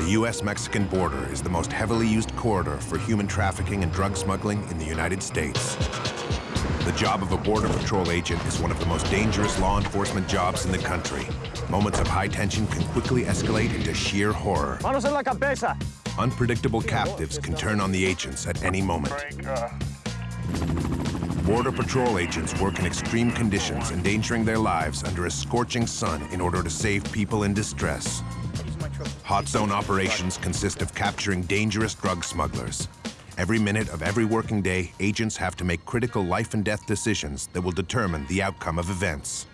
The U.S.-Mexican border is the most heavily used corridor for human trafficking and drug smuggling in the United States. The job of a Border Patrol agent is one of the most dangerous law enforcement jobs in the country. Moments of high tension can quickly escalate into sheer horror. Manos en la cabeza. Unpredictable captives can turn on the agents at any moment. Border Patrol agents work in extreme conditions, endangering their lives under a scorching sun in order to save people in distress. Hot zone operations consist of capturing dangerous drug smugglers. Every minute of every working day, agents have to make critical life and death decisions that will determine the outcome of events.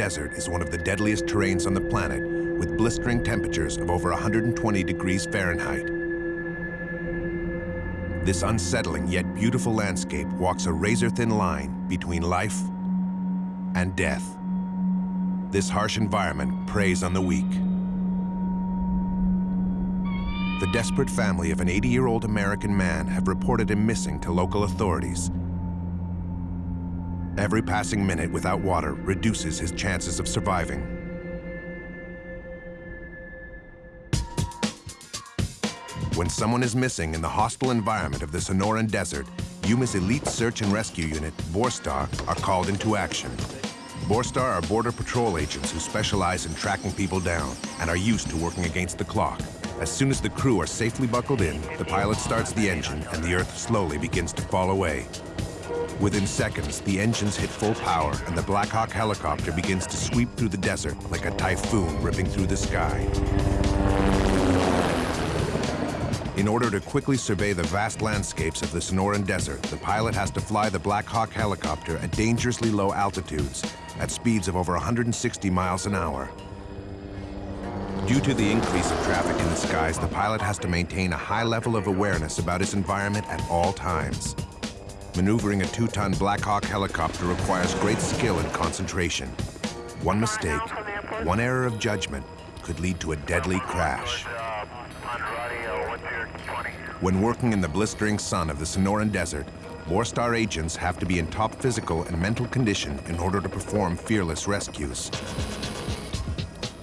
Desert is one of the deadliest terrains on the planet, with blistering temperatures of over 120 degrees Fahrenheit. This unsettling yet beautiful landscape walks a razor-thin line between life and death. This harsh environment preys on the weak. The desperate family of an 80-year-old American man have reported him missing to local authorities Every passing minute without water reduces his chances of surviving. When someone is missing in the hostile environment of the Sonoran Desert, Yuma's elite search and rescue unit, Borstar, are called into action. Borstar are Border Patrol agents who specialize in tracking people down and are used to working against the clock. As soon as the crew are safely buckled in, the pilot starts the engine and the Earth slowly begins to fall away. Within seconds, the engines hit full power and the Black Hawk helicopter begins to sweep through the desert like a typhoon ripping through the sky. In order to quickly survey the vast landscapes of the Sonoran Desert, the pilot has to fly the Black Hawk helicopter at dangerously low altitudes, at speeds of over 160 miles an hour. Due to the increase of traffic in the skies, the pilot has to maintain a high level of awareness about his environment at all times. Maneuvering a two-ton Black Hawk helicopter requires great skill and concentration. One mistake, one error of judgment could lead to a deadly crash. When working in the blistering sun of the Sonoran Desert, Borstar agents have to be in top physical and mental condition in order to perform fearless rescues.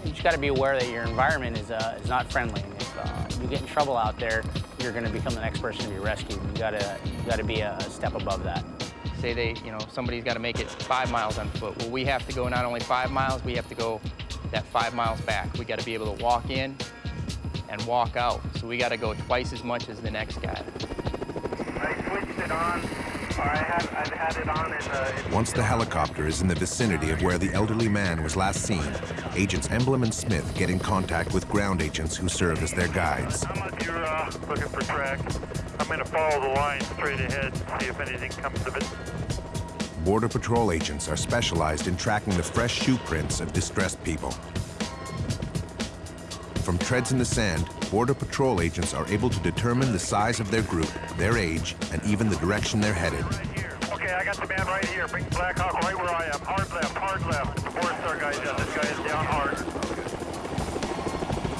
You just got to be aware that your environment is, uh, is not friendly. If uh, you get in trouble out there, you're going to become the next person to be rescued. You got to you got to be a step above that. Say they, you know, somebody's got to make it five miles on foot. Well, we have to go not only five miles, we have to go that five miles back. We got to be able to walk in and walk out. So we got to go twice as much as the next guy. I switched it on. Once the helicopter is in the vicinity of where the elderly man was last seen, agents Emblem and Smith get in contact with ground agents who serve as their guides. You're uh, looking for tracks. I'm going to follow the line straight ahead, see if anything comes of it. Border Patrol agents are specialized in tracking the fresh shoe prints of distressed people. From treads in the sand, Border Patrol agents are able to determine the size of their group, their age, and even the direction they're headed. Okay, I got the man right here. Bring Black Hawk right where I am. Hard left, hard left. The four-star guy's down. This guy is down hard.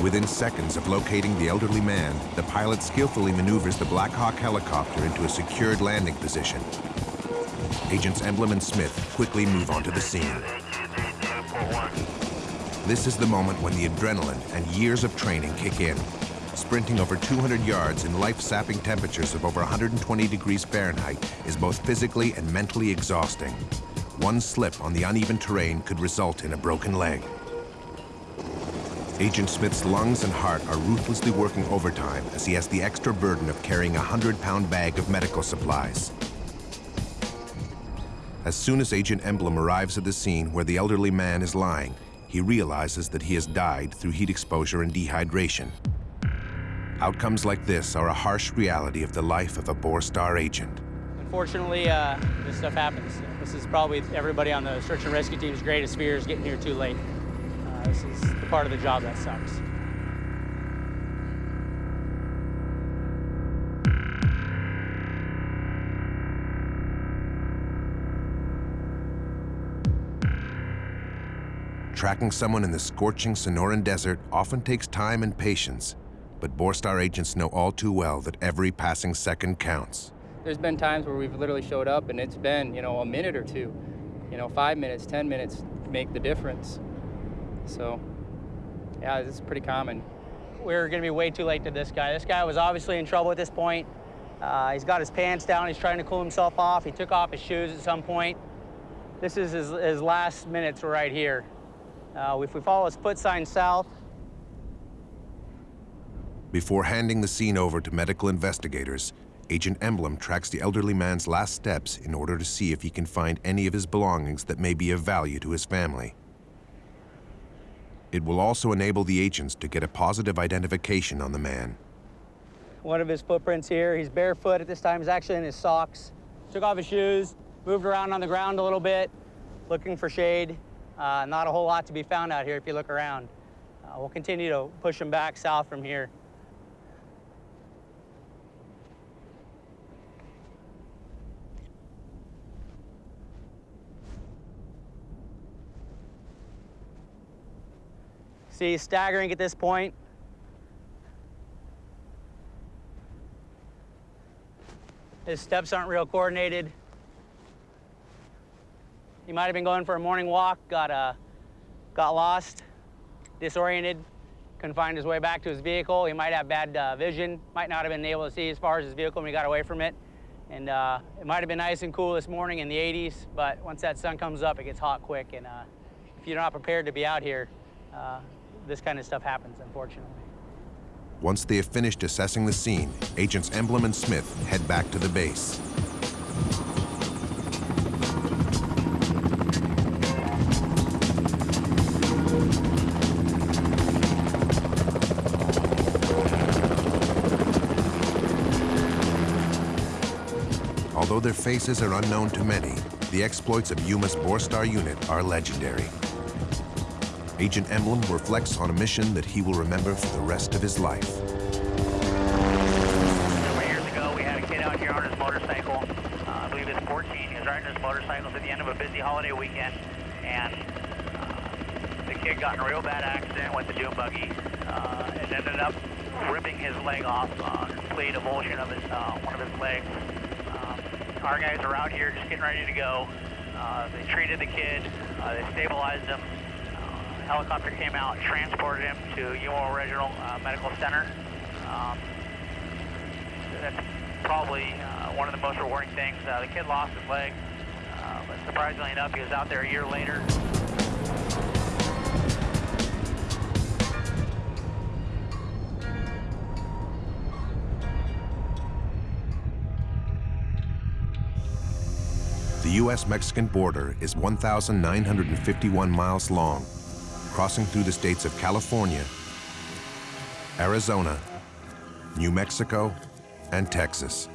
Within seconds of locating the elderly man, the pilot skillfully maneuvers the Black Hawk helicopter into a secured landing position. Agents Emblem and Smith quickly move onto the scene. This is the moment when the adrenaline and years of training kick in. Sprinting over 200 yards in life-sapping temperatures of over 120 degrees Fahrenheit is both physically and mentally exhausting. One slip on the uneven terrain could result in a broken leg. Agent Smith's lungs and heart are ruthlessly working overtime as he has the extra burden of carrying a 100-pound bag of medical supplies. As soon as Agent Emblem arrives at the scene where the elderly man is lying, he realizes that he has died through heat exposure and dehydration. Outcomes like this are a harsh reality of the life of a Borstar agent. Unfortunately, uh, this stuff happens. This is probably everybody on the search and rescue team's greatest fear is getting here too late. Uh, this is the part of the job that sucks. Tracking someone in the scorching Sonoran Desert often takes time and patience, but Borstar agents know all too well that every passing second counts. There's been times where we've literally showed up and it's been, you know, a minute or two, you know, five minutes, 10 minutes make the difference. So, yeah, this is pretty common. We're going to be way too late to this guy. This guy was obviously in trouble at this point. Uh, he's got his pants down. He's trying to cool himself off. He took off his shoes at some point. This is his, his last minutes right here. Uh, if we follow his foot sign south. Before handing the scene over to medical investigators, Agent Emblem tracks the elderly man's last steps in order to see if he can find any of his belongings that may be of value to his family. It will also enable the agents to get a positive identification on the man. One of his footprints here, he's barefoot at this time, he's actually in his socks. Took off his shoes, moved around on the ground a little bit, looking for shade. Uh, not a whole lot to be found out here if you look around. Uh, we'll continue to push them back south from here. See, staggering at this point. His steps aren't real coordinated. He might have been going for a morning walk, got, uh, got lost, disoriented, couldn't find his way back to his vehicle. He might have bad uh, vision, might not have been able to see as far as his vehicle when he got away from it. And uh, it might have been nice and cool this morning in the 80s, but once that sun comes up, it gets hot quick. And uh, if you're not prepared to be out here, uh, this kind of stuff happens, unfortunately. Once they have finished assessing the scene, Agents Emblem and Smith head back to the base. Their faces are unknown to many, the exploits of Yuma's Borstar unit are legendary. Agent Emblem reflects on a mission that he will remember for the rest of his life. Several years ago, we had a kid out here on his motorcycle. Uh, I believe it's 14. He was riding his motorcycle at the end of a busy holiday weekend, and uh, the kid got in a real bad accident with the dune buggy uh, and ended up ripping his leg off, uh, complete avulsion of his, uh, one of his legs. Our guys are out here just getting ready to go. Uh, they treated the kid, uh, they stabilized him, helicopter came out transported him to Yuma Regional uh, Medical Center. Um, that's probably uh, one of the most rewarding things. Uh, the kid lost his leg, uh, but surprisingly enough, he was out there a year later. U.S.-Mexican border is 1,951 miles long, crossing through the states of California, Arizona, New Mexico, and Texas.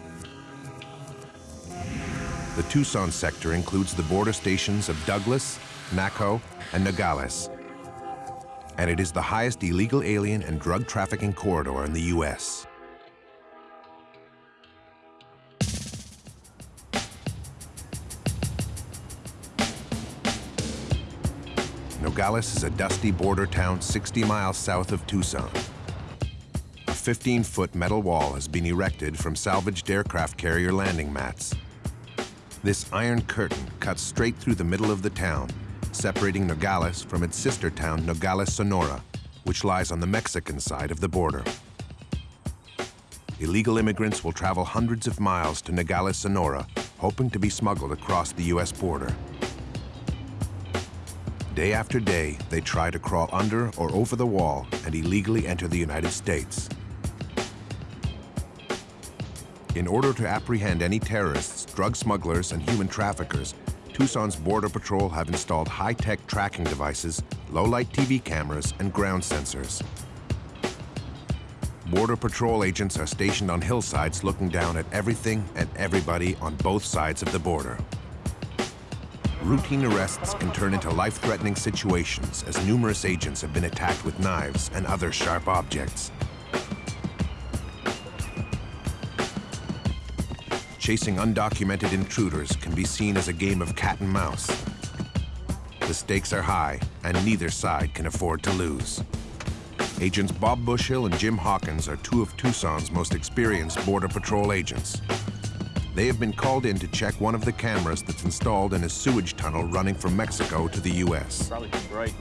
The Tucson sector includes the border stations of Douglas, Naco, and Nogales, and it is the highest illegal alien and drug trafficking corridor in the U.S. Nogales is a dusty border town 60 miles south of Tucson. A 15-foot metal wall has been erected from salvaged aircraft carrier landing mats. This iron curtain cuts straight through the middle of the town, separating Nogales from its sister town, Nogales, Sonora, which lies on the Mexican side of the border. Illegal immigrants will travel hundreds of miles to Nogales, Sonora, hoping to be smuggled across the U.S. border. Day after day, they try to crawl under or over the wall and illegally enter the United States. In order to apprehend any terrorists, drug smugglers, and human traffickers, Tucson's Border Patrol have installed high-tech tracking devices, low-light TV cameras, and ground sensors. Border Patrol agents are stationed on hillsides looking down at everything and everybody on both sides of the border. Routine arrests can turn into life-threatening situations as numerous agents have been attacked with knives and other sharp objects. Chasing undocumented intruders can be seen as a game of cat and mouse. The stakes are high, and neither side can afford to lose. Agents Bob Bushill and Jim Hawkins are two of Tucson's most experienced Border Patrol agents. They have been called in to check one of the cameras that's installed in a sewage tunnel running from Mexico to the U.S. Probably too bright.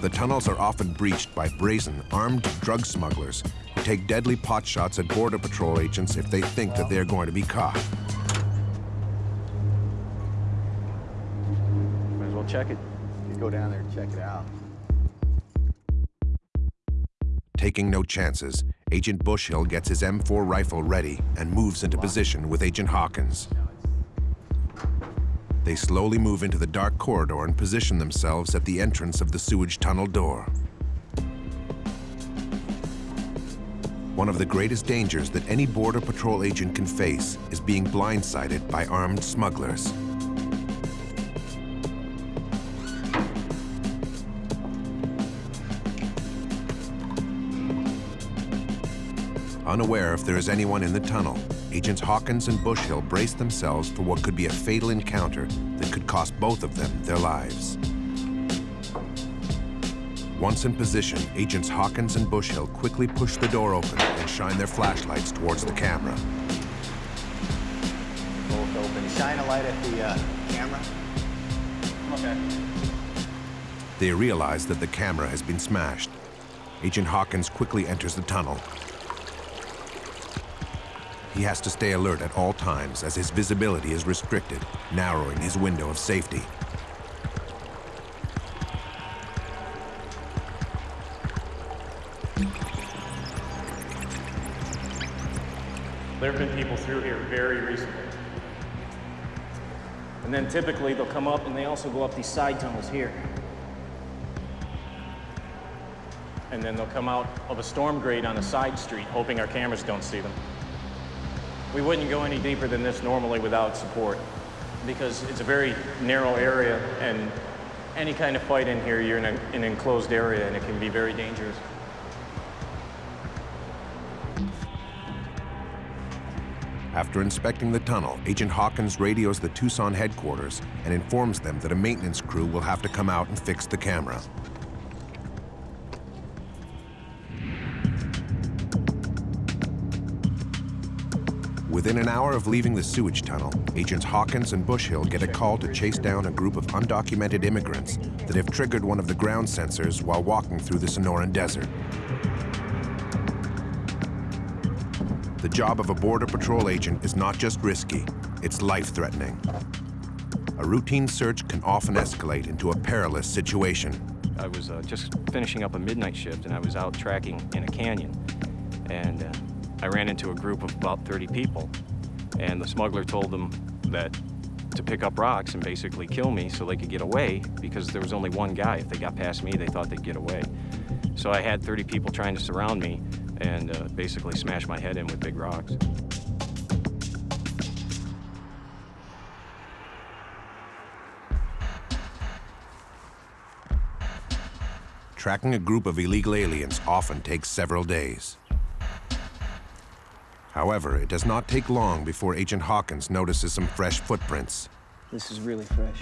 The tunnels are often breached by brazen, armed drug smugglers who take deadly pot shots at Border Patrol agents if they think that they're going to be caught. Might as well check it. You go down there and check it out. Taking no chances, Agent Bushhill gets his M4 rifle ready and moves into position with Agent Hawkins. They slowly move into the dark corridor and position themselves at the entrance of the sewage tunnel door. One of the greatest dangers that any Border Patrol agent can face is being blindsided by armed smugglers. Unaware if there is anyone in the tunnel, Agents Hawkins and Bushhill brace themselves for what could be a fatal encounter that could cost both of them their lives. Once in position, Agents Hawkins and Bushhill quickly push the door open and shine their flashlights towards the camera. Both open. Shine a light at the uh, camera. Okay. They realize that the camera has been smashed. Agent Hawkins quickly enters the tunnel. He has to stay alert at all times as his visibility is restricted, narrowing his window of safety. There have been people through here very recently. And then typically they'll come up and they also go up these side tunnels here. And then they'll come out of a storm grate on a side street, hoping our cameras don't see them. We wouldn't go any deeper than this normally without support because it's a very narrow area and any kind of fight in here, you're in a, an enclosed area and it can be very dangerous. After inspecting the tunnel, Agent Hawkins radios the Tucson headquarters and informs them that a maintenance crew will have to come out and fix the camera. Within an hour of leaving the sewage tunnel, Agents Hawkins and Bushhill get a call to chase down a group of undocumented immigrants that have triggered one of the ground sensors while walking through the Sonoran Desert. The job of a Border Patrol agent is not just risky, it's life-threatening. A routine search can often escalate into a perilous situation. I was uh, just finishing up a midnight shift and I was out tracking in a canyon. And uh, I ran into a group of about 30 people. And the smuggler told them that to pick up rocks and basically kill me so they could get away because there was only one guy. If they got past me, they thought they'd get away. So I had 30 people trying to surround me and uh, basically smash my head in with big rocks. Tracking a group of illegal aliens often takes several days. However, it does not take long before Agent Hawkins notices some fresh footprints. This is really fresh.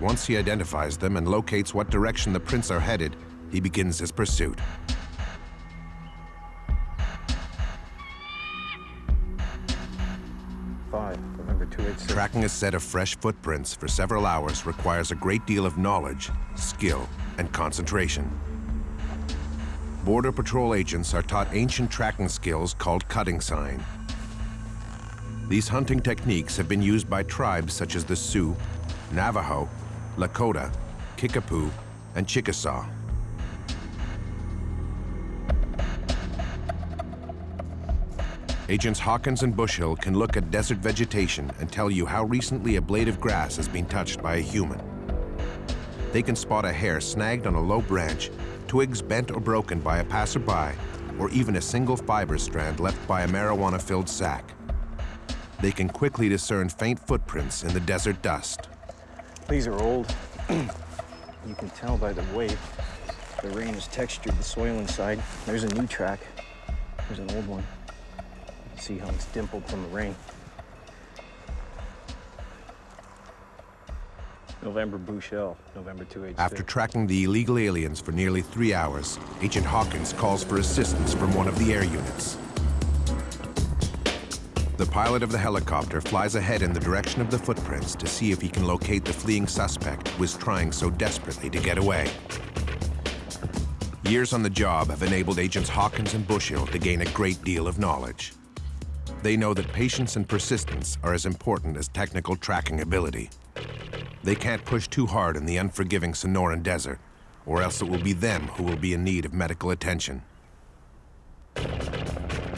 Once he identifies them and locates what direction the prints are headed, he begins his pursuit. Five. Remember two eight six. Tracking a set of fresh footprints for several hours requires a great deal of knowledge, skill, and concentration. Border Patrol agents are taught ancient tracking skills called cutting sign. These hunting techniques have been used by tribes such as the Sioux, Navajo, Lakota, Kickapoo, and Chickasaw. Agents Hawkins and Bushhill can look at desert vegetation and tell you how recently a blade of grass has been touched by a human. they can spot a hair snagged on a low branch, twigs bent or broken by a passerby, or even a single fiber strand left by a marijuana-filled sack. They can quickly discern faint footprints in the desert dust. These are old. you can tell by the way the rain has textured the soil inside. There's a new track. There's an old one. You see how it's dimpled from the rain. November Bouchel, November 286. After tracking the illegal aliens for nearly three hours, Agent Hawkins calls for assistance from one of the air units. The pilot of the helicopter flies ahead in the direction of the footprints to see if he can locate the fleeing suspect who is trying so desperately to get away. Years on the job have enabled Agents Hawkins and Bushill to gain a great deal of knowledge. They know that patience and persistence are as important as technical tracking ability. They can't push too hard in the unforgiving Sonoran Desert, or else it will be them who will be in need of medical attention.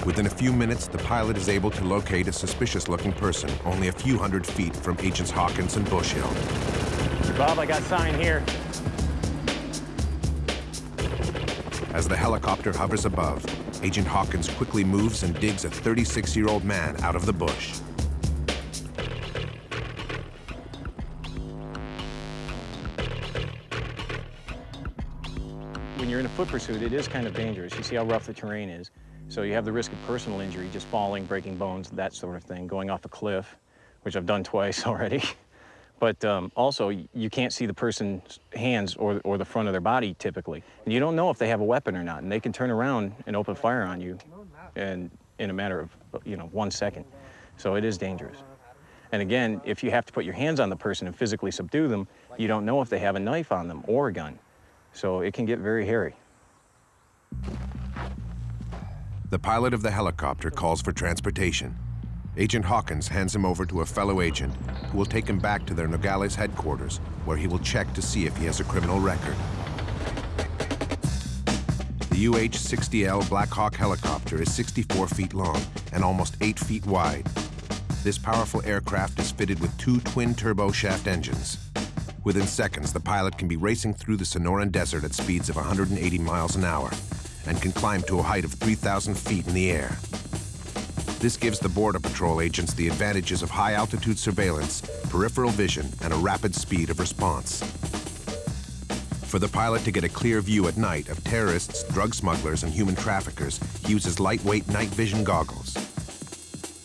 Within a few minutes, the pilot is able to locate a suspicious-looking person only a few hundred feet from Agents Hawkins and Bushill. Bob, I got sign here. As the helicopter hovers above, Agent Hawkins quickly moves and digs a 36-year-old man out of the bush. You're in a foot pursuit, it is kind of dangerous. You see how rough the terrain is. So you have the risk of personal injury, just falling, breaking bones, that sort of thing, going off a cliff, which I've done twice already. But um, also, you can't see the person's hands or, or the front of their body typically. And you don't know if they have a weapon or not, and they can turn around and open fire on you and in a matter of, you know, one second. So it is dangerous. And again, if you have to put your hands on the person and physically subdue them, you don't know if they have a knife on them or a gun. So it can get very hairy. The pilot of the helicopter calls for transportation. Agent Hawkins hands him over to a fellow agent who will take him back to their Nogales headquarters, where he will check to see if he has a criminal record. The UH-60L Black Hawk helicopter is 64 feet long and almost 8 feet wide. This powerful aircraft is fitted with two twin turboshaft engines. Within seconds, the pilot can be racing through the Sonoran Desert at speeds of 180 miles an hour and can climb to a height of 3,000 feet in the air. This gives the Border Patrol agents the advantages of high-altitude surveillance, peripheral vision, and a rapid speed of response. For the pilot to get a clear view at night of terrorists, drug smugglers, and human traffickers, he uses lightweight night vision goggles.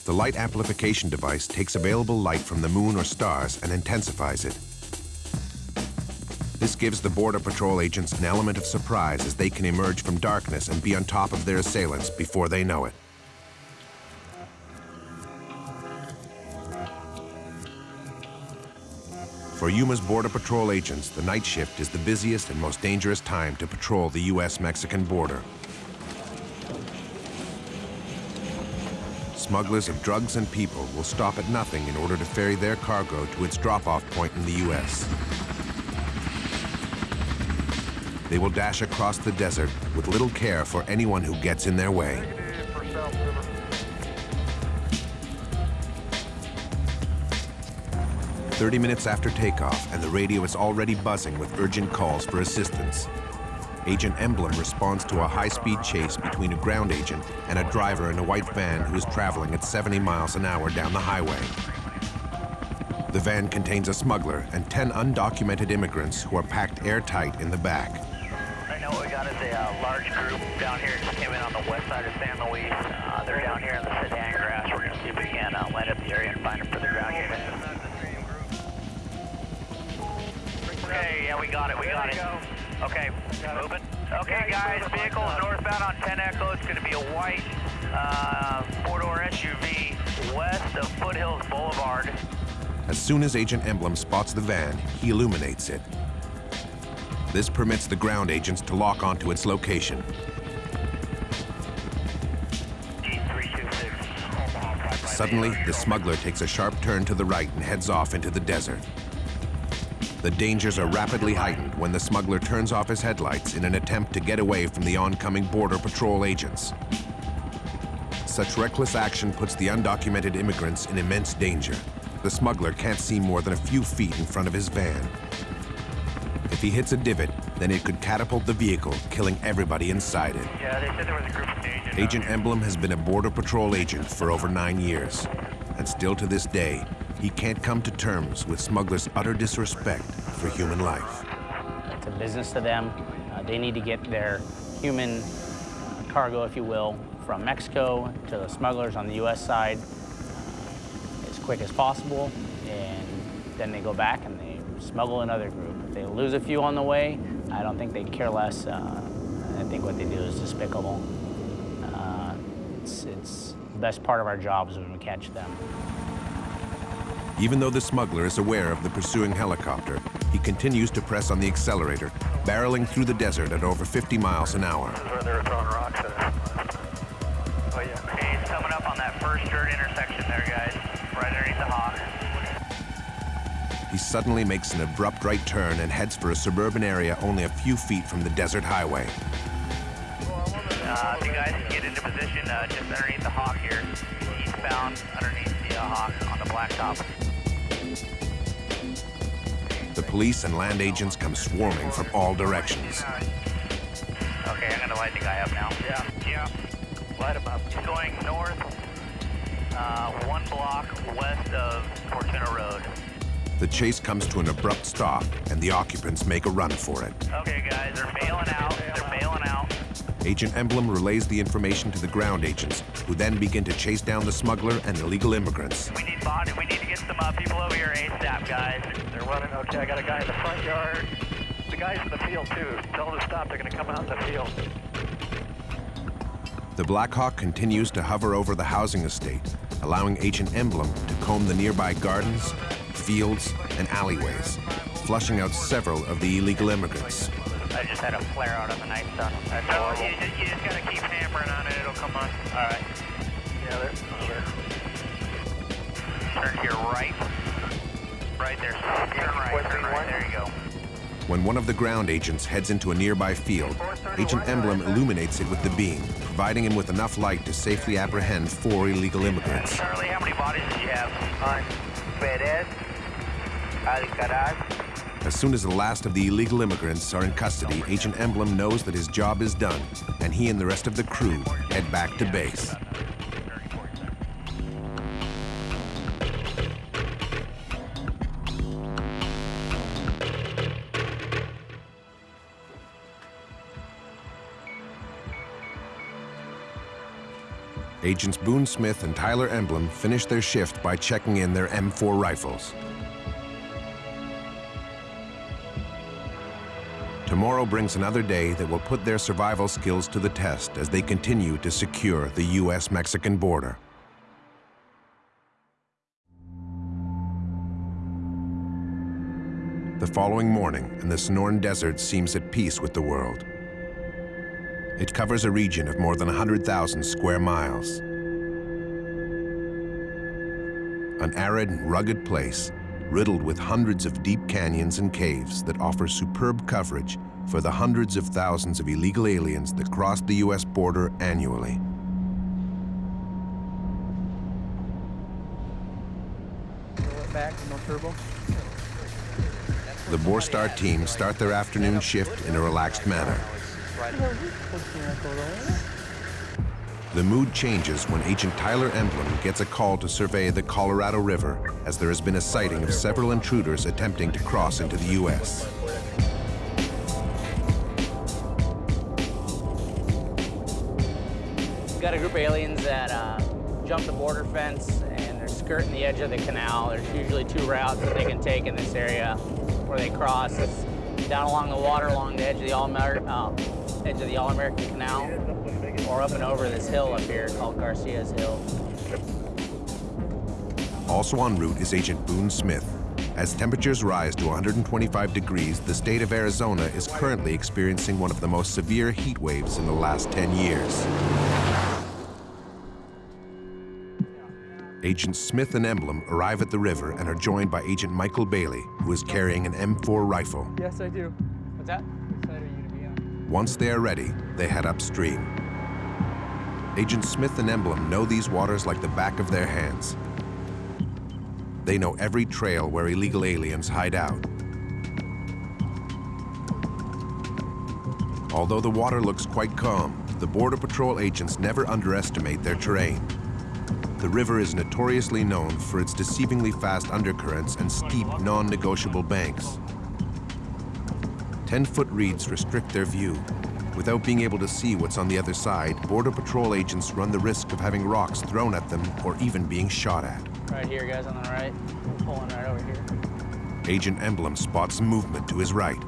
The light amplification device takes available light from the moon or stars and intensifies it. This gives the Border Patrol agents an element of surprise as they can emerge from darkness and be on top of their assailants before they know it. For Yuma's Border Patrol agents, the night shift is the busiest and most dangerous time to patrol the U.S.-Mexican border. Smugglers of drugs and people will stop at nothing in order to ferry their cargo to its drop-off point in the U.S. They will dash across the desert with little care for anyone who gets in their way. Thirty minutes after takeoff, and the radio is already buzzing with urgent calls for assistance. Agent Emblem responds to a high-speed chase between a ground agent and a driver in a white van who is traveling at 70 miles an hour down the highway. The van contains a smuggler and 10 undocumented immigrants who are packed airtight in the back. Right now what we got is a uh, large group down here just came in on the west side of San Luis. Uh, they're down here in the Sudan grass. We're going to see if we can uh, land up the area and find them for the ground unit. Okay, yeah, we got it, we got it. Okay, moving. Okay, guys, vehicle is northbound on 10 Echo. It's going to be a white uh, four-door SUV west of Foothills Boulevard. As soon as Agent Emblem spots the van, he illuminates it. This permits the ground agents to lock onto its location. G326, Omaha 558. Suddenly, the smuggler takes a sharp turn to the right and heads off into the desert. The dangers are rapidly heightened when the smuggler turns off his headlights in an attempt to get away from the oncoming Border Patrol agents. Such reckless action puts the undocumented immigrants in immense danger. The smuggler can't see more than a few feet in front of his van. If he hits a divot, then it could catapult the vehicle, killing everybody inside it. Yeah, they said there was a group of agents. Agent Emblem has been a Border Patrol agent for over nine years. And still to this day, he can't come to terms with smugglers' utter disrespect for human life. It's a business to them. Uh, they need to get their human uh, cargo, if you will, from Mexico to the smugglers on the U.S. side uh, as quick as possible, and then they go back and they smuggle another group. If they lose a few on the way, I don't think they care less. Uh, I think what they do is despicable. Uh, it's, it's the best part of our jobs when we catch them. Even though the smuggler is aware of the pursuing helicopter, he continues to press on the accelerator, barreling through the desert at over 50 miles an hour. This is where they were throwing rocks at us. Oh, yeah. He's coming up on that first dirt intersection suddenly makes an abrupt right turn and heads for a suburban area only a few feet from the desert highway. Uh, you guys get into position uh, just underneath the hawk here, eastbound underneath the uh, hawk on the blacktop. The police and land agents come swarming from all directions. Okay, I'm gonna light the guy up now. Yeah. Yeah. Light him up. He's going north, uh, one block west of Fortuna Road. The chase comes to an abrupt stop, and the occupants make a run for it. Okay, guys, they're bailing out. They're bailing out. Agent Emblem relays the information to the ground agents, who then begin to chase down the smuggler and illegal immigrants. We need body. We need to get some uh, people over here ASAP, guys. They're running. Okay, I got a guy in the front yard. The guys in the field too. Tell them to stop. They're gonna come out in the field. The Black Hawk continues to hover over the housing estate, allowing Agent Emblem to comb the nearby gardens, fields, and alleyways, flushing out several of the illegal immigrants. I just had a flare out on the night sun. That's horrible. You just, you just gotta keep hammering on it. It'll come on. All right. Yeah, there. Turn to your right. Right there. Turn right. Turn right. There you go. When one of the ground agents heads into a nearby field, Agent Emblem illuminates it with the beam, providing him with enough light to safely apprehend four illegal immigrants. Charlie, how many bodies did you have? on Perez, Alcaraz, As soon as the last of the illegal immigrants are in custody, Agent Emblem knows that his job is done, and he and the rest of the crew head back to base. Agents Boone Smith and Tyler Emblem finish their shift by checking in their M4 rifles. Tomorrow brings another day that will put their survival skills to the test as they continue to secure the U.S.-Mexican border. The following morning, and the Sonoran Desert seems at peace with the world. It covers a region of more than 100,000 square miles. An arid, rugged place riddled with hundreds of deep canyons and caves that offer superb coverage for the hundreds of thousands of illegal aliens that cross the U.S. border annually. The Borstar team start their afternoon shift in a relaxed manner. The mood changes when Agent Tyler Emblem gets a call to survey the Colorado River as there has been a sighting of several intruders attempting to cross into the U.S. We've Got a group of aliens that uh, jump the border fence and they're skirting the edge of the canal. There's usually two routes that they can take in this area where they cross. It's down along the water along the edge of the All uh, edge of the All American Canal, or up and over this hill up here called Garcia's Hill. Also en route is Agent Boone Smith. As temperatures rise to 125 degrees, the state of Arizona is currently experiencing one of the most severe heat waves in the last 10 years. Agents Smith and Emblem arrive at the river and are joined by Agent Michael Bailey, who is carrying an M4 rifle. Yes, I do. What's that? Which are you to be on? Once they are ready, they head upstream. Agent Smith and Emblem know these waters like the back of their hands. They know every trail where illegal aliens hide out. Although the water looks quite calm, the Border Patrol agents never underestimate their terrain. The river is notoriously known for its deceivingly fast undercurrents and steep, non-negotiable banks. 10-foot reeds restrict their view. Without being able to see what's on the other side, Border Patrol agents run the risk of having rocks thrown at them or even being shot at. Right here, guys, on the right. We're pulling right over here. Agent Emblem spots movement to his right.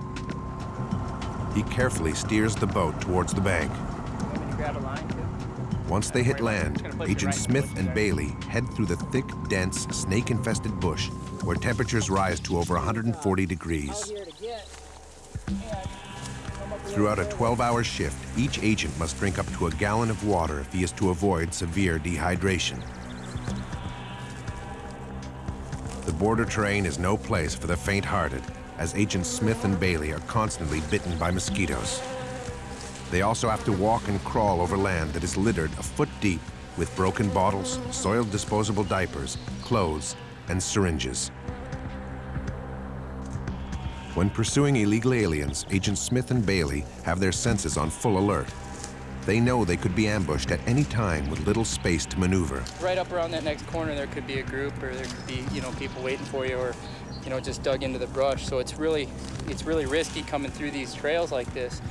He carefully steers the boat towards the bank. Want me to grab a line. Once they hit land, Agent Smith and Bailey head through the thick, dense, snake-infested bush where temperatures rise to over 140 degrees. Throughout a 12-hour shift, each agent must drink up to a gallon of water if he is to avoid severe dehydration. The border terrain is no place for the faint-hearted, as Agents Smith and Bailey are constantly bitten by mosquitoes. They also have to walk and crawl over land that is littered a foot deep with broken bottles, soiled disposable diapers, clothes, and syringes. When pursuing illegal aliens, Agents Smith and Bailey have their senses on full alert. They know they could be ambushed at any time with little space to maneuver. Right up around that next corner, there could be a group, or there could be, you know, people waiting for you, or, you know, just dug into the brush. So it's really, it's really risky coming through these trails like this,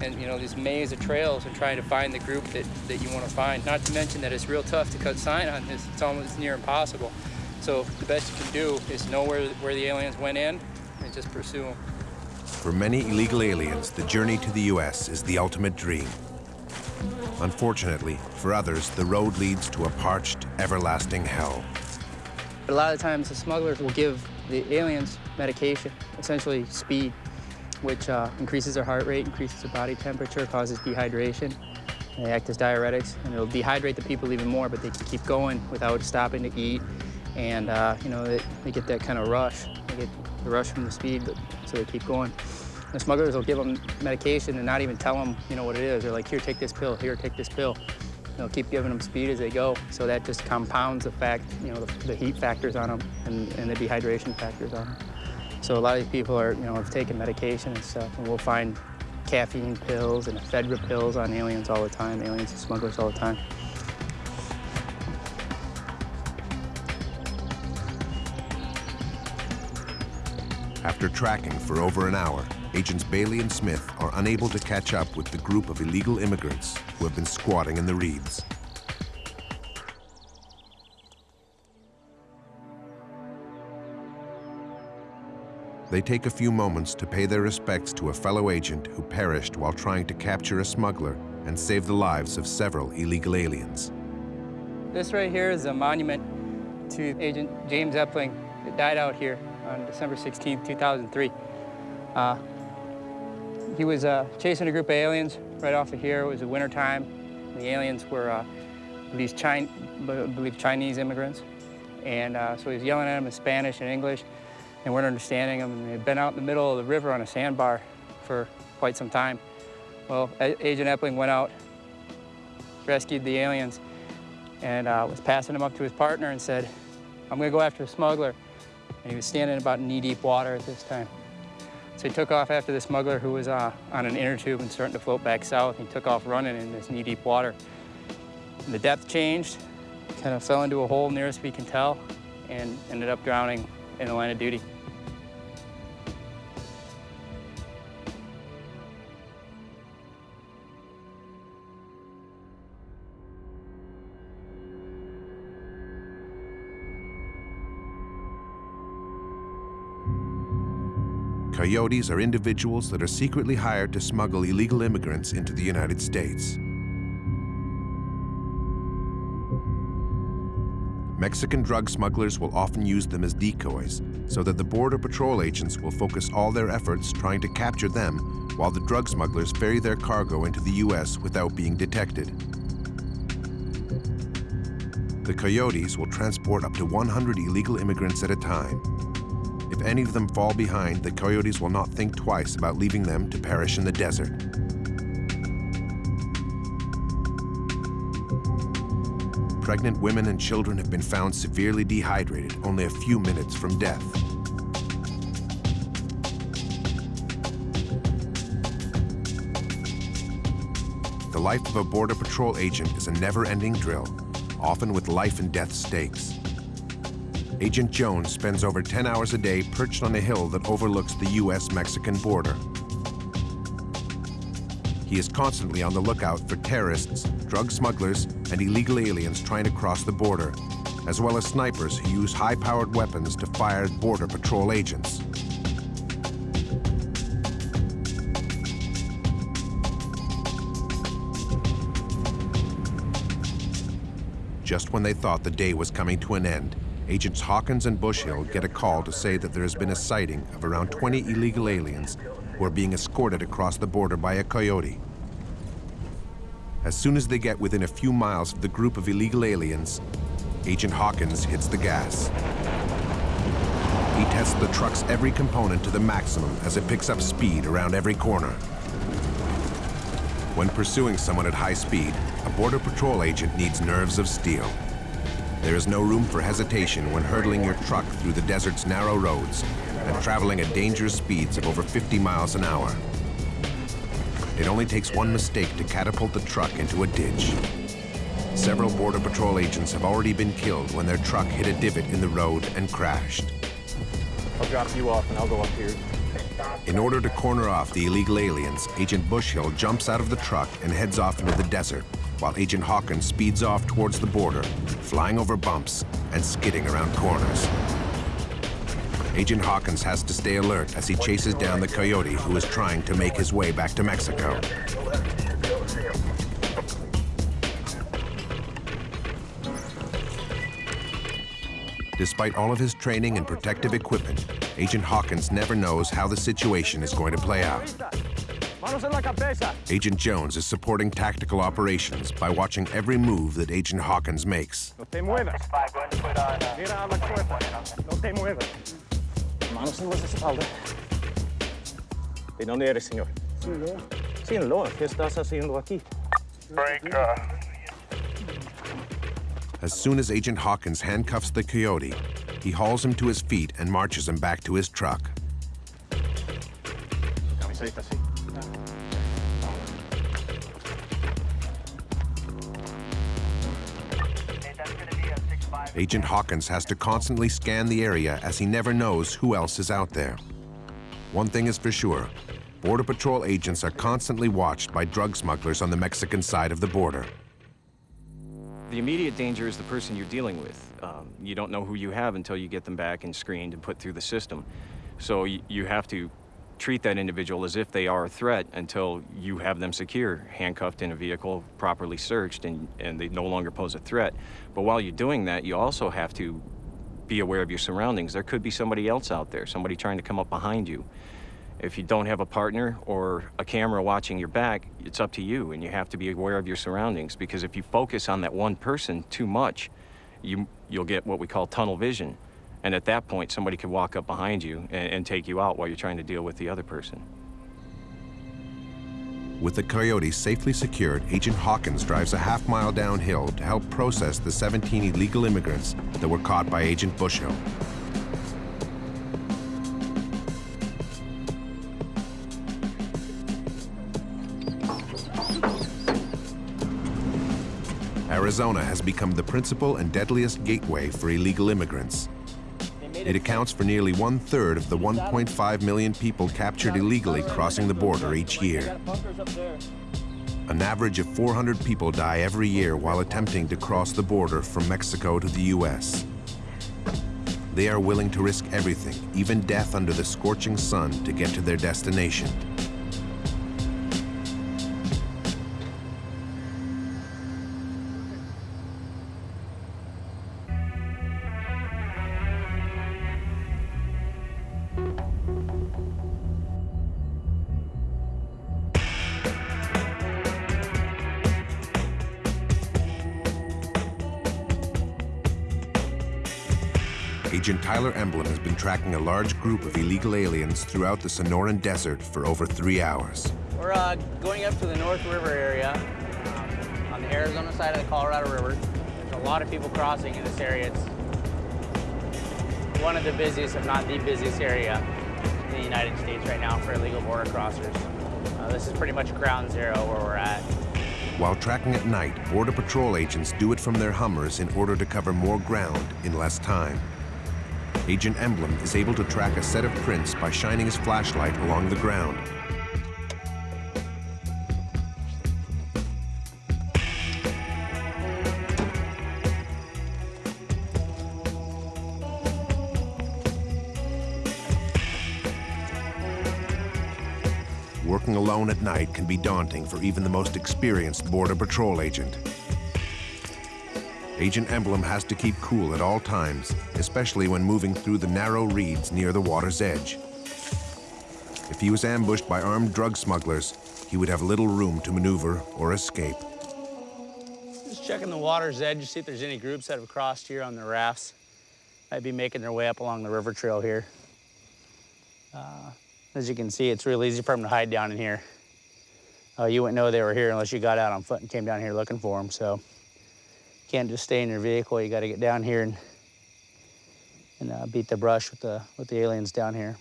and you know, this maze of trails, and trying to find the group that that you want to find. Not to mention that it's real tough to cut sign on this. It's almost near impossible. So the best you can do is know where where the aliens went in, just pursue them. For many illegal aliens, the journey to the U.S. is the ultimate dream. Unfortunately, for others, the road leads to a parched, everlasting hell. But a lot of times the smugglers will give the aliens medication, essentially speed, which uh, increases their heart rate, increases their body temperature, causes dehydration. They act as diuretics, and it'll dehydrate the people even more, but they can keep going without stopping to eat. And, uh, you know, they, they get that kind of rush. They get the rush from the speed, but, so they keep going. The smugglers will give them medication and not even tell them, you know, what it is. They're like, here, take this pill, here, take this pill. They'll keep giving them speed as they go. So that just compounds the fact, you know, the, the heat factors on them and, and the dehydration factors on them. So a lot of these people are, you know, have taken medication and stuff, and we'll find caffeine pills and ephedra pills on aliens all the time, aliens and smugglers all the time. After tracking for over an hour, Agents Bailey and Smith are unable to catch up with the group of illegal immigrants who have been squatting in the reeds. They take a few moments to pay their respects to a fellow agent who perished while trying to capture a smuggler and save the lives of several illegal aliens. This right here is a monument to Agent James Epling that died out here on December 16, 2003. Uh, he was uh, chasing a group of aliens right off of here. It was the winter time. The aliens were uh, these Chin believe Chinese immigrants. And uh, so he was yelling at them in Spanish and English and weren't understanding them. And they'd been out in the middle of the river on a sandbar for quite some time. Well, Agent Epling went out, rescued the aliens, and uh, was passing them up to his partner and said, I'm gonna go after a smuggler. And he was standing about knee-deep water at this time. So he took off after the smuggler who was uh, on an inner tube and starting to float back south. He took off running in this knee-deep water. And the depth changed, kind of fell into a hole nearest we can tell, and ended up drowning in the line of duty. Coyotes are individuals that are secretly hired to smuggle illegal immigrants into the United States. Mexican drug smugglers will often use them as decoys so that the Border Patrol agents will focus all their efforts trying to capture them while the drug smugglers ferry their cargo into the U.S. without being detected. The Coyotes will transport up to 100 illegal immigrants at a time if any of them fall behind, the coyotes will not think twice about leaving them to perish in the desert. Pregnant women and children have been found severely dehydrated only a few minutes from death. The life of a Border Patrol agent is a never-ending drill, often with life and death stakes. Agent Jones spends over 10 hours a day perched on a hill that overlooks the U.S.-Mexican border. He is constantly on the lookout for terrorists, drug smugglers, and illegal aliens trying to cross the border, as well as snipers who use high-powered weapons to fire at Border Patrol agents. Just when they thought the day was coming to an end, Agents Hawkins and Bushhill get a call to say that there has been a sighting of around 20 illegal aliens who are being escorted across the border by a coyote. As soon as they get within a few miles of the group of illegal aliens, Agent Hawkins hits the gas. He tests the truck's every component to the maximum as it picks up speed around every corner. When pursuing someone at high speed, a Border Patrol agent needs nerves of steel. There is no room for hesitation when hurtling your truck through the desert's narrow roads and traveling at dangerous speeds of over 50 miles an hour. It only takes one mistake to catapult the truck into a ditch. Several Border Patrol agents have already been killed when their truck hit a divot in the road and crashed. I'll drop you off and I'll go up here. In order to corner off the illegal aliens, Agent Bushhill jumps out of the truck and heads off into the desert, while Agent Hawkins speeds off towards the border, flying over bumps and skidding around corners. Agent Hawkins has to stay alert as he chases down the coyote who is trying to make his way back to Mexico. Despite all of his training and protective equipment, Agent Hawkins never knows how the situation is going to play out. Agent Jones is supporting tactical operations by watching every move that Agent Hawkins makes. No te muevas. Mira a la puerta. No te muevas. Manos en las espaldas. ¿De dónde eres, señor? Sinaloa. Sinaloa. ¿Qué estás haciendo aquí? Break, uh, As soon as Agent Hawkins handcuffs the coyote, he hauls him to his feet and marches him back to his truck. Camiseta, Agent Hawkins has to constantly scan the area as he never knows who else is out there. One thing is for sure, Border Patrol agents are constantly watched by drug smugglers on the Mexican side of the border. The immediate danger is the person you're dealing with. Um, you don't know who you have until you get them back and screened and put through the system. So you have to treat that individual as if they are a threat until you have them secure, handcuffed in a vehicle, properly searched, and, and they no longer pose a threat. But while you're doing that, you also have to be aware of your surroundings. There could be somebody else out there, somebody trying to come up behind you. If you don't have a partner or a camera watching your back, it's up to you, and you have to be aware of your surroundings because if you focus on that one person too much, you, you'll get what we call tunnel vision. And at that point, somebody could walk up behind you and, and take you out while you're trying to deal with the other person. With the coyote safely secured, Agent Hawkins drives a half mile downhill to help process the 17 illegal immigrants that were caught by Agent Bushhill. Arizona has become the principal and deadliest gateway for illegal immigrants. It accounts for nearly one third of the 1.5 million people captured illegally crossing the border each year. An average of 400 people die every year while attempting to cross the border from Mexico to the U.S. They are willing to risk everything, even death under the scorching sun, to get to their destination. Agent Tyler Emblem has been tracking a large group of illegal aliens throughout the Sonoran Desert for over three hours. We're uh, going up to the North River area um, on the Arizona side of the Colorado River. There's a lot of people crossing in this area. It's one of the busiest, if not the busiest area in the United States right now for illegal border crossers. Uh, this is pretty much ground zero where we're at. While tracking at night, Border Patrol agents do it from their Hummers in order to cover more ground in less time. Agent Emblem is able to track a set of prints by shining his flashlight along the ground. Working alone at night can be daunting for even the most experienced Border Patrol agent. Agent Emblem has to keep cool at all times, especially when moving through the narrow reeds near the water's edge. If he was ambushed by armed drug smugglers, he would have little room to maneuver or escape. Just checking the water's edge to see if there's any groups that have crossed here on their rafts. Might be making their way up along the river trail here. Uh, as you can see, it's real easy for them to hide down in here. Uh, you wouldn't know they were here unless you got out on foot and came down here looking for them. So can't just stay in your vehicle. You got to get down here and, and uh, beat the brush with the, with the aliens down here.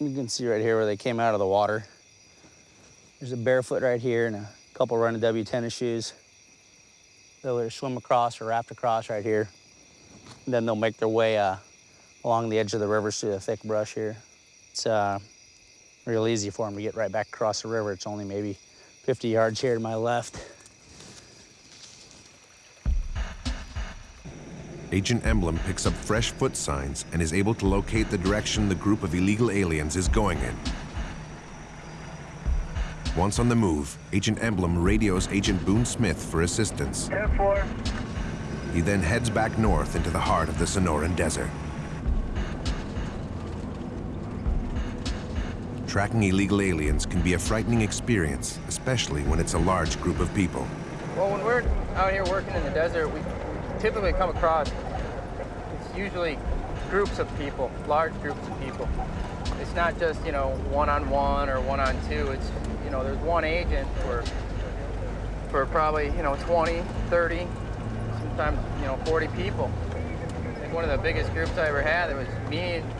You can see right here where they came out of the water. There's a barefoot right here and a couple running W tennis shoes. They'll either swim across or raft across right here. And then they'll make their way uh, along the edge of the river through the thick brush here. It's uh, real easy for them to get right back across the river. It's only maybe 50 yards here to my left. Agent Emblem picks up fresh foot signs and is able to locate the direction the group of illegal aliens is going in. Once on the move, Agent Emblem radios Agent Boone Smith for assistance. 10-4. He then heads back north into the heart of the Sonoran Desert. Tracking illegal aliens can be a frightening experience, especially when it's a large group of people. Well, when we're out here working in the desert, we typically come across, it's usually groups of people, large groups of people. It's not just, you know, one-on-one or one-on-two. It's, you know, there's one agent for, for probably, you know, 20, 30, sometimes, you know, 40 people. I think one of the biggest groups I ever had, it was me and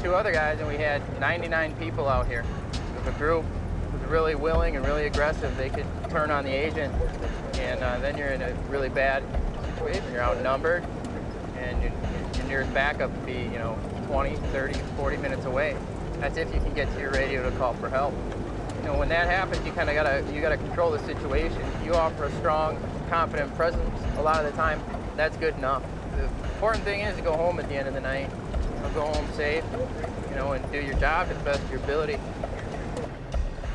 two other guys, and we had 99 people out here. If a group was really willing and really aggressive, they could turn on the agent, and uh, then you're in a really bad situation. You're outnumbered, and your, your nearest backup would be, you know, 20, 30, 40 minutes away. That's if you can get to your radio to call for help. You know, when that happens, you kind of gotta you gotta control the situation. You offer a strong, confident presence. A lot of the time, that's good enough. The important thing is to go home at the end of the night. You know, go home safe, you know, and do your job to the best of your ability.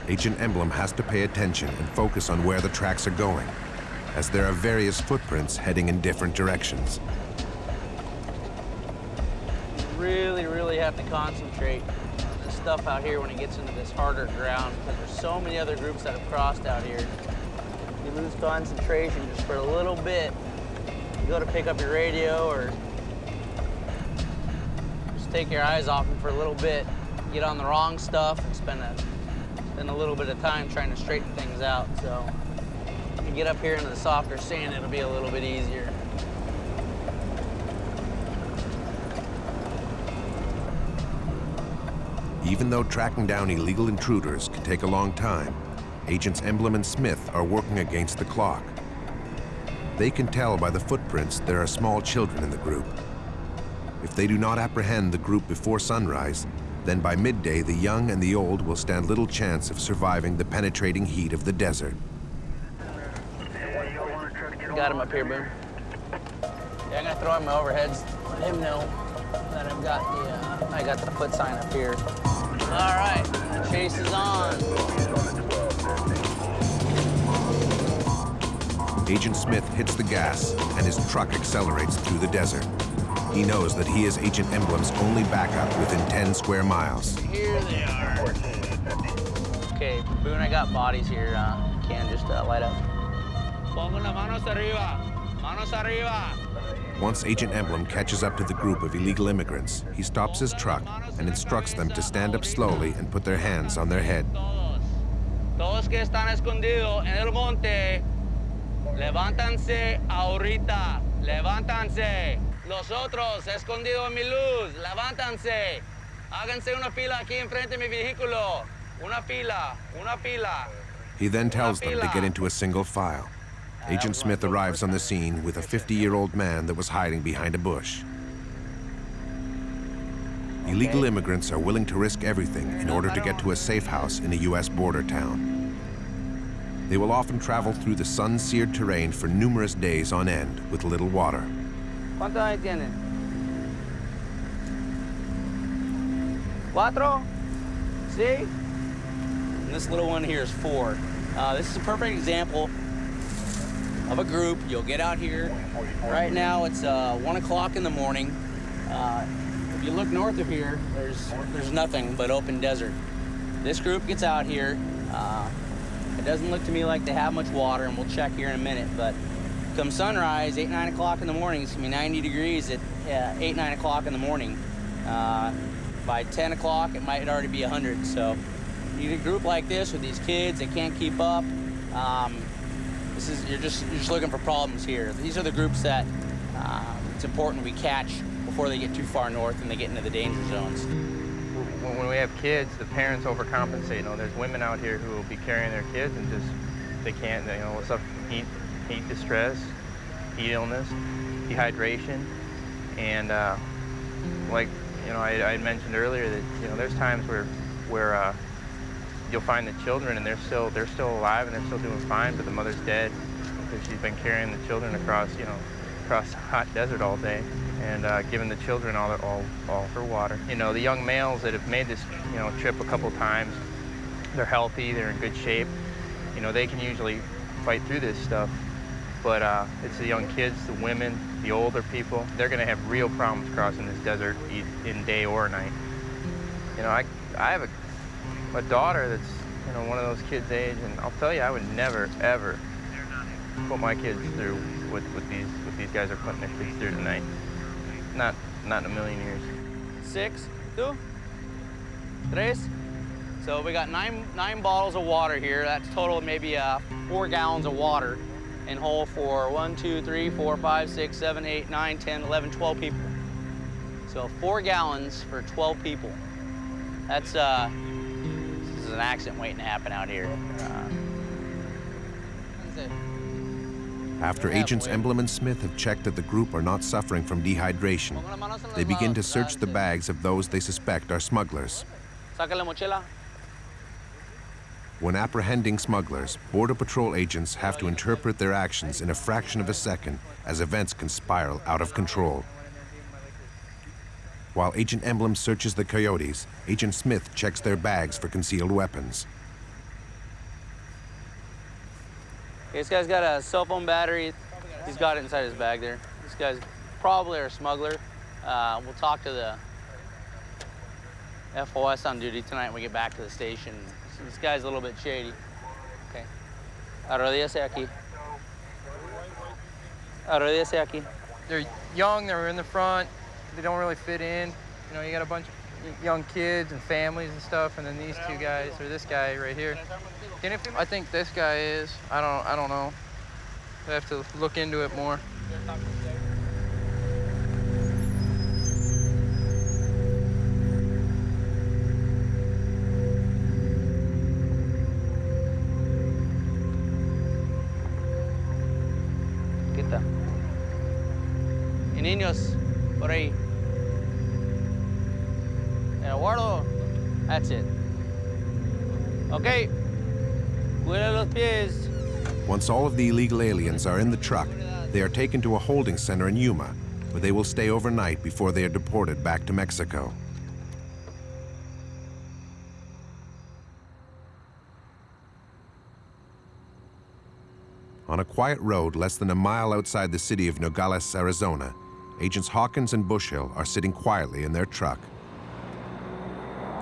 Agent Emblem has to pay attention and focus on where the tracks are going, as there are various footprints heading in different directions. You really, really have to concentrate on this stuff out here when it gets into this harder ground because there's so many other groups that have crossed out here. You lose concentration just for a little bit. You go to pick up your radio or just take your eyes off them for a little bit, get on the wrong stuff and spend a, spend a little bit of time trying to straighten things out. So get up here into the softer sand, it'll be a little bit easier. Even though tracking down illegal intruders can take a long time, Agents Emblem and Smith are working against the clock. They can tell by the footprints there are small children in the group. If they do not apprehend the group before sunrise, then by midday the young and the old will stand little chance of surviving the penetrating heat of the desert. Got him up here, Boone. Yeah, I'm gonna throw him my overheads. Let him know that I've got the uh, I got the foot sign up here. All right, the chase is on. Agent Smith hits the gas and his truck accelerates through the desert. He knows that he is Agent Emblem's only backup within 10 square miles. Here they are. Okay, Boone, I got bodies here. Uh, can just uh, light up. Pongan las manos arriba. Manos arriba. Once Agent Emblem catches up to the group of illegal immigrants, he stops his truck and instructs them to stand up slowly and put their hands on their head. Todos. Todos que están escondidos en el monte, levántanse ahorita. Levántanse. Los otros escondidos en mi luz, levántanse. Háganse una fila aquí enfrente de mi vehículo. Una fila, una fila. He then tells them to get into a single file. Agent Smith arrives on the scene with a 50-year-old man that was hiding behind a bush. Illegal immigrants are willing to risk everything in order to get to a safe house in a U.S. border town. They will often travel through the sun-seared terrain for numerous days on end with little water. Cuatro? See? And this little one here is four. Uh, this is a perfect example of a group. You'll get out here. Right now it's uh, one o'clock in the morning. Uh, if you look north of here, there's there's nothing but open desert. This group gets out here. Uh, it doesn't look to me like they have much water, and we'll check here in a minute. But come sunrise, 8, 9 o'clock in the morning, it's gonna be 90 degrees at uh, 8, 9 o'clock in the morning. Uh, by 10 o'clock, it might already be 100. So you get a group like this with these kids, they can't keep up. Um, this is you're just you're just looking for problems here. These are the groups that uh, it's important we catch before they get too far north and they get into the danger zones. When, we have kids, the parents overcompensate. You know, there's women out here who will be carrying their kids and just they can't. You know, up? Heat, heat distress, heat illness, dehydration, and uh, like you know, I, I mentioned earlier that you know there's times where where uh, you'll find the children and they're still they're still alive and they're still doing fine, but the mother's dead because she's been carrying the children across you know across hot desert all day and uh, giving the children all, all all for water. You know, the young males that have made this you know trip a couple times, they're healthy, they're in good shape. You know, they can usually fight through this stuff. But uh, it's the young kids, the women, the older people. They're going to have real problems crossing this desert in day or night. You know, I I have a a daughter that's, you know, one of those kids' age, and I'll tell you, I would never, ever put my kids through what, these these guys are putting their kids through tonight. Not not in a million years. Six, two, tres. So we got nine nine bottles of water here. That's total maybe uh, four gallons of water in whole for one, two, three, four, five, six, seven, eight, nine, 10, 11, 12 people. So four gallons for 12 people. That's uh, an accident waiting to happen out here. Uh, After Agents Emblem and Smith have checked that the group are not suffering from dehydration, they begin to search the bags of those they suspect are smugglers. When apprehending smugglers, Border Patrol agents have to interpret their actions in a fraction of a second as events can spiral out of control. While Agent Emblem searches the coyotes, Agent Smith checks their bags for concealed weapons. This guy's got a cell phone battery. He's got it inside his bag there. This guy's probably a smuggler. Uh, we'll talk to the FOS on duty tonight when we get back to the station. This guy's a little bit shady. Okay. Arrodíllese aquí. Arrodíllese aquí. They're young, they're in the front, they don't really fit in. You know, you got a bunch of young kids and families and stuff, and then these two guys, or this guy right here. I think this guy is. I don't. I don't know. I have to look into it more. Okay. Cuida los pies. Once all of the illegal aliens are in the truck, they are taken to a holding center in Yuma, where they will stay overnight before they are deported back to Mexico. On a quiet road less than a mile outside the city of Nogales, Arizona, Agents Hawkins and Bushhill are sitting quietly in their truck.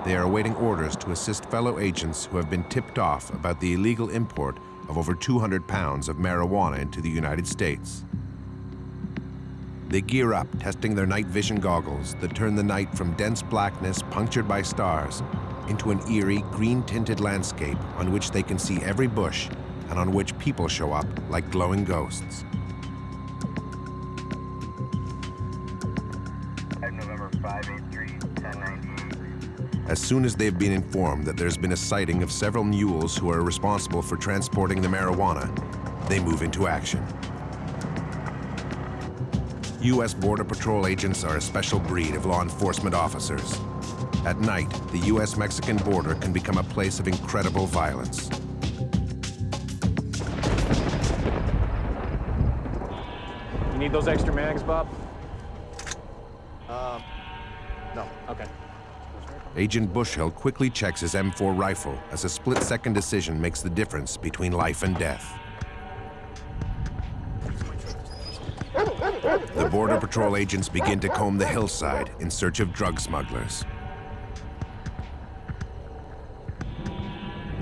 They are awaiting orders to assist fellow agents who have been tipped off about the illegal import of over 200 pounds of marijuana into the United States. They gear up, testing their night vision goggles that turn the night from dense blackness punctured by stars into an eerie, green-tinted landscape on which they can see every bush and on which people show up like glowing ghosts. As soon as they've been informed that there's been a sighting of several mules who are responsible for transporting the marijuana, they move into action. U.S. Border Patrol agents are a special breed of law enforcement officers. At night, the U.S.-Mexican border can become a place of incredible violence. You need those extra mags, Bob? Um, no. Okay. Agent Bushhill quickly checks his M4 rifle as a split-second decision makes the difference between life and death. The Border Patrol agents begin to comb the hillside in search of drug smugglers.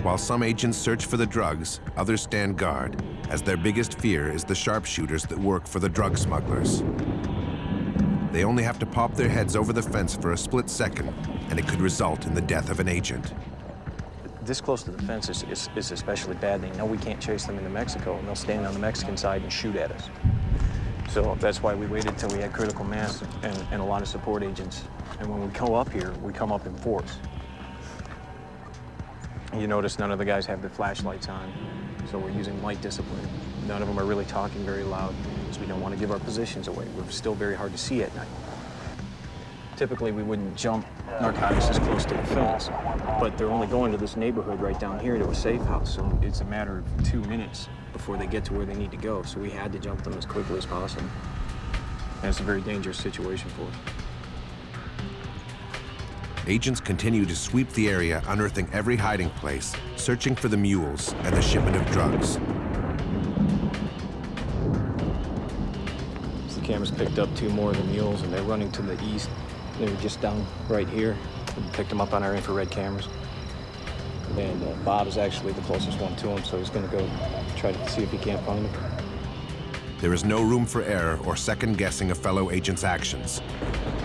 While some agents search for the drugs, others stand guard, as their biggest fear is the sharpshooters that work for the drug smugglers. They only have to pop their heads over the fence for a split second, and it could result in the death of an agent. This close to the fence is, is, is especially bad. They know we can't chase them into Mexico, and they'll stand on the Mexican side and shoot at us. So that's why we waited till we had critical mass and, and a lot of support agents. And when we come up here, we come up in force. You notice none of the guys have their flashlights on, so we're using light discipline. None of them are really talking very loud, we don't want to give our positions away. We're still very hard to see at night. Typically, we wouldn't jump narcotics as close to the fence, but they're only going to this neighborhood right down here to a safe house, so it's a matter of two minutes before they get to where they need to go, so we had to jump them as quickly as possible. And it's a very dangerous situation for us. Agents continue to sweep the area, unearthing every hiding place, searching for the mules and the shipment of drugs. Cameras picked up two more of the mules, and they're running to the east. They were just down right here. We picked them up on our infrared cameras. And uh, Bob is actually the closest one to them, so he's going to go try to see if he can't find them. There is no room for error or second-guessing a fellow agent's actions.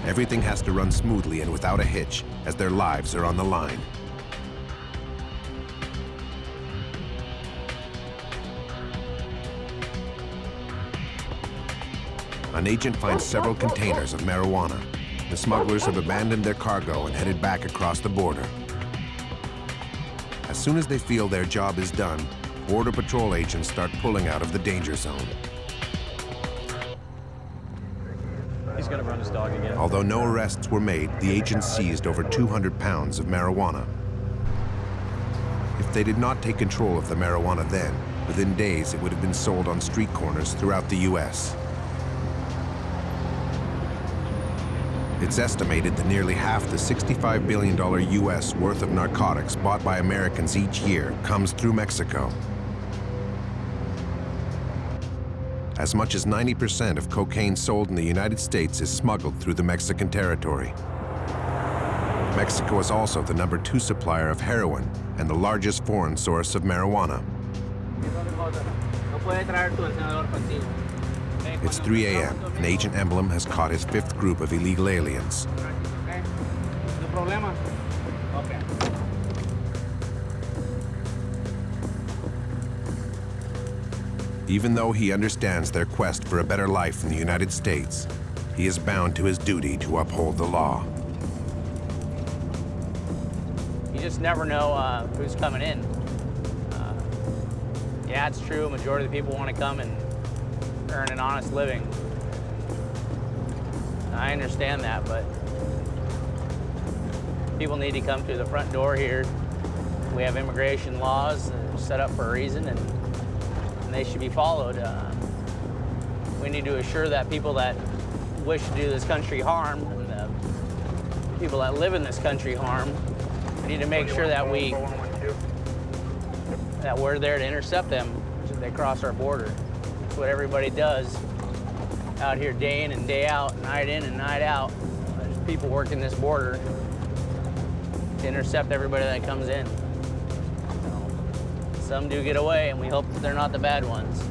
Everything has to run smoothly and without a hitch, as their lives are on the line. An agent finds several containers of marijuana. The smugglers have abandoned their cargo and headed back across the border. As soon as they feel their job is done, Border Patrol agents start pulling out of the danger zone. He's to run his dog again. Although no arrests were made, the agents seized over 200 pounds of marijuana. If they did not take control of the marijuana then, within days it would have been sold on street corners throughout the U.S. It's estimated that nearly half the $65 billion U.S. worth of narcotics bought by Americans each year comes through Mexico. As much as 90% of cocaine sold in the United States is smuggled through the Mexican territory. Mexico is also the number two supplier of heroin and the largest foreign source of marijuana. It's 3 a.m., and Agent Emblem has caught his fifth group of illegal aliens. Even though he understands their quest for a better life in the United States, he is bound to his duty to uphold the law. You just never know uh, who's coming in. Uh, yeah, it's true. Majority of the people want to come and earn an honest living. I understand that, but people need to come through the front door here. We have immigration laws that are set up for a reason, and, and they should be followed. Uh, we need to assure that people that wish to do this country harm and the people that live in this country harm, we need to make sure that we that we're there to intercept them as they cross our border. That's what everybody does out here day in and day out, night in and night out. There's people working this border to intercept everybody that comes in. Some do get away, and we hope that they're not the bad ones.